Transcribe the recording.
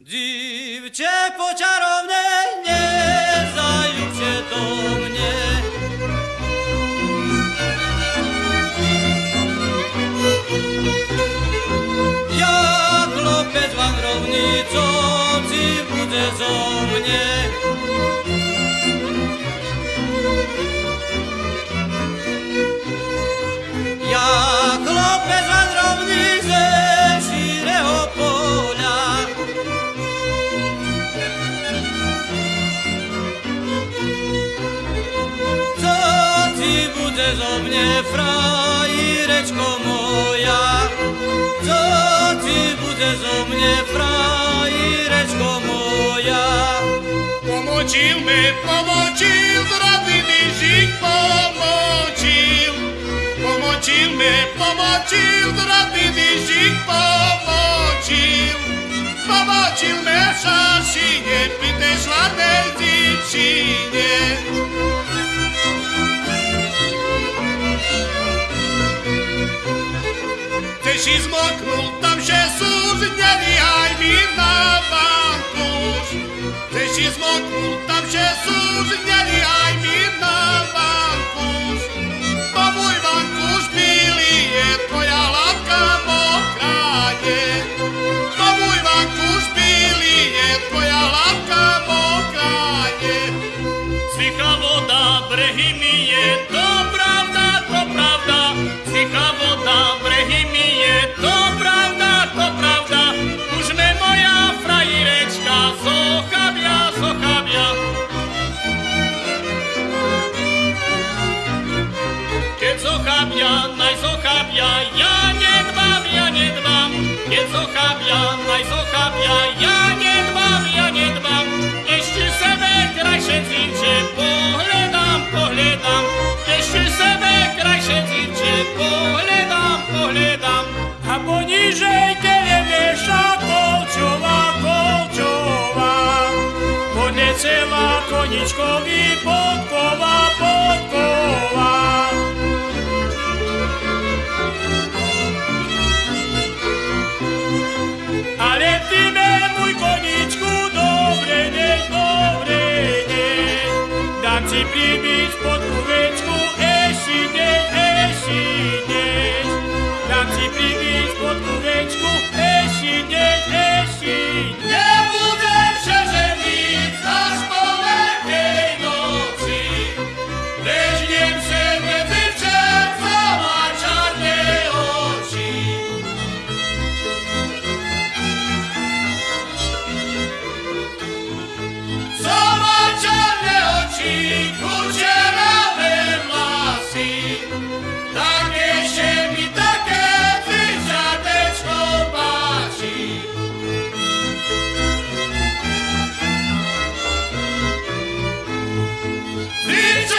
Dziwcie poczarowne, nie zajdzie do mnie. Jak wędrownicą ci zo mnie, frajereczko moja? Co ci bude zo mnie, frajereczko moja? Pomočil me, pomočil, mi žig pomočil. Pomočil me, pomočil, mi žig pomočil. Pomočil me šašine, pite šladnej dzičine. Ísť zmoknúť, tam že sú zneliaj mi na. Chceš ísť zmoknúť, tam že sú zneliaj mi na vankuš. Bo môj vankuš bilý je, tvoja látka mokrá je. Bo môj vankuš bilý je, tvoja látka mokrá je. Cicha voda, brehy mi je, Keď zochabia, naj zochabia, ja nedbám, ja nedbám. Ešte sebe krajšie cinče pohľadám, pohľadám. Ešte sebe krajšie cinče pohľadám, pohľadám. A poniżej telewiesza kolczowa, kolczowa. Podlecela koniczkowi ale ty me mój koniczku dobre dzień, dobre ci przybić pod kóweczku, esi dzień, esi dzień. Dam ci przybić pod kóweczku, 立正